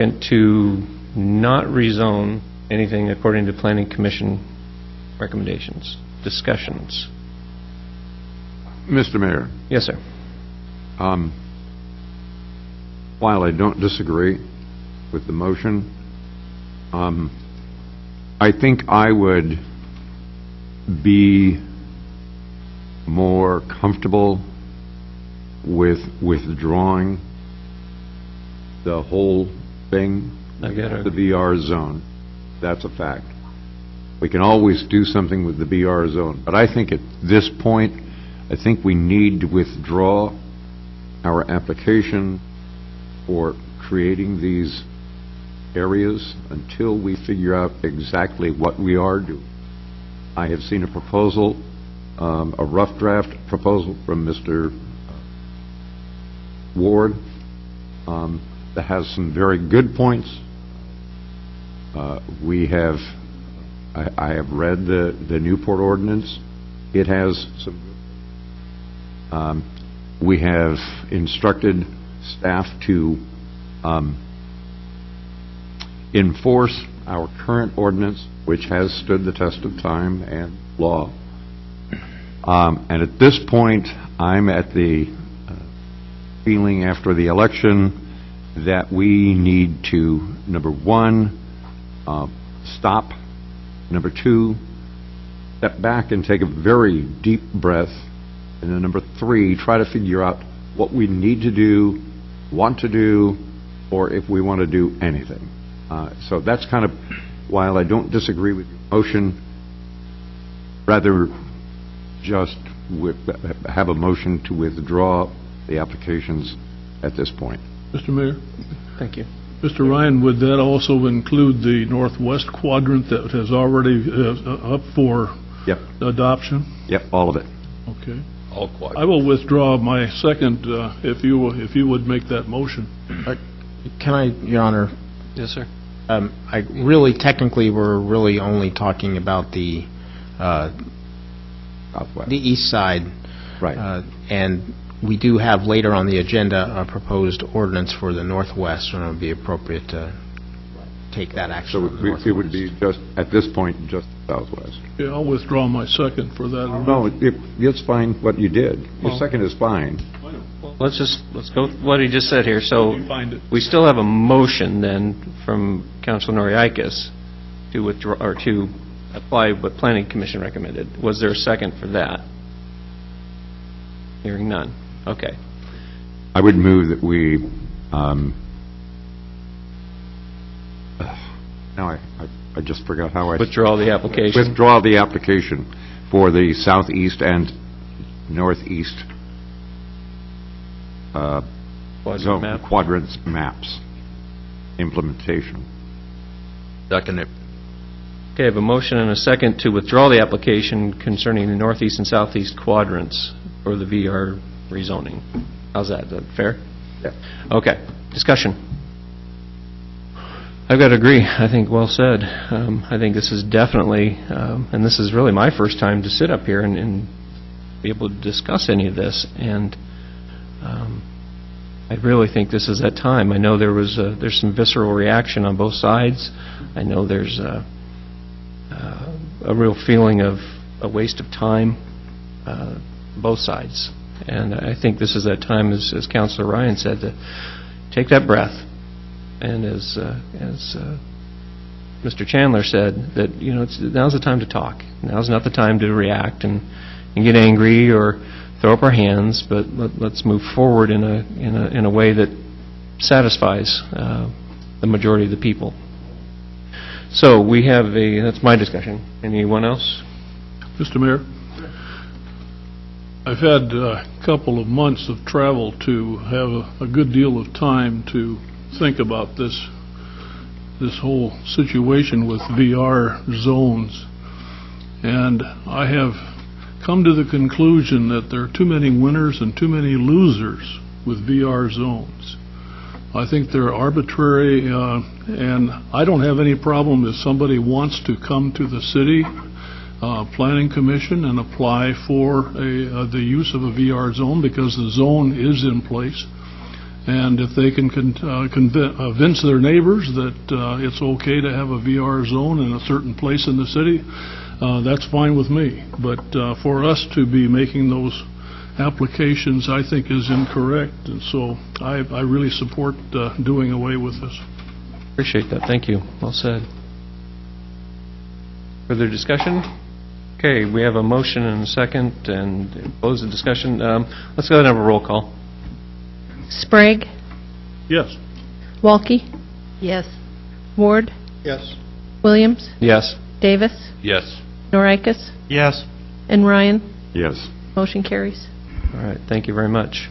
And to not rezone anything according to planning commission recommendations, discussions. Mr. Mayor, Yes, sir. um, while I don't disagree with the motion, um, I think I would be more comfortable with withdrawing the whole thing, I get it. the VR zone. That's a fact. We can always do something with the VR zone, but I think at this point, I think we need to withdraw our application for creating these areas until we figure out exactly what we are doing. I have seen a proposal, um, a rough draft proposal from Mr. Ward um, that has some very good points. Uh, We have, I I have read the the Newport ordinance. It has some, um, we have instructed staff to um, enforce our current ordinance, which has stood the test of time and law. Um, And at this point, I'm at the uh, feeling after the election that we need to, number one, uh, stop. Number two, step back and take a very deep breath. And then number three, try to figure out what we need to do, want to do, or if we want to do anything. Uh, So that's kind of, while I don't disagree with your motion, rather just with- have a motion to withdraw the applications at this point. Mr. Mayor? Thank you. Mr. Ryan, would that also include the northwest quadrant that has already uh, up for Yep, adoption? yep, all of it. Okay. All quad. I will withdraw my second uh, if you, if you would make that motion. Can I, Your Honor, Yes, sir. um, I really, technically, we're really only talking about the, uh, Southwest. the east side. Right. Uh, And we do have later on the agenda a proposed ordinance for the northwest, and it would be appropriate to take that action So on it the would- it would northwest. be just, at this point, just Southwest. Yeah, I'll withdraw my second for that. No, it- it's fine what you did. Your Well- second is fine. Well, Let's just, let's go with what he just said here. So You find it. we still have a motion then from Council Noriakis to withdraw, or to apply what Planning Commission recommended. Was there a second for that? Hearing none. Okay. I would move that we, um, now I, I- I just forgot how I, Withdraw the application. withdraw the application for the southeast and northeast uh, Quadrant zone map. quadrants maps implementation. Second it. Okay, I have a motion and a second to withdraw the application concerning the northeast and southeast quadrants for the VR rezoning. How's that? Is that fair? Yeah. Okay, discussion. I've got to agree. I think well said. Um, I think this is definitely, um, and this is really my first time to sit up here and, and be able to discuss any of this. And um, I really think this is that time. I know there was a, there's some visceral reaction on both sides. I know there's a, uh, a real feeling of a waste of time, uh, both sides. And I think this is that time, as, as Councilor Ryan said, to take that breath. And as, uh, as uh, Mr. Chandler said, that, you know, it's, now's the time to talk. Now's not the time to react and, and get angry or throw up our hands, but let, let's move forward in a, in a, in a way that satisfies uh, the majority of the people. So we have a, that's my discussion. Anyone else? Mr. Mayor? I've had a couple of months of travel to have a- a good deal of time to think about this, this whole situation with VR zones. And I have come to the conclusion that there are too many winners and too many losers with VR zones. I think they're arbitrary, uh, and I don't have any problem if somebody wants to come to the city uh, Planning Commission and apply for a, uh, the use of a VR zone because the zone is in place. And if they can con- uh, uh, convince their neighbors that uh, it's okay to have a VR zone in a certain place in the city, uh, that's fine with me. But for us to be making those applications, I think is incorrect, and so I I really support doing away with this. Appreciate that, thank you. Well said. Further discussion? Okay, we have a motion and a second, and close the discussion. Um, Let's go ahead and have a roll call. Sprague, Yes. Walke. Yes. Ward, Yes. Williams, Yes. Davis, Yes. Norikis, Yes. and Ryan. Yes. Motion carries. All right, thank you very much.